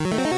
you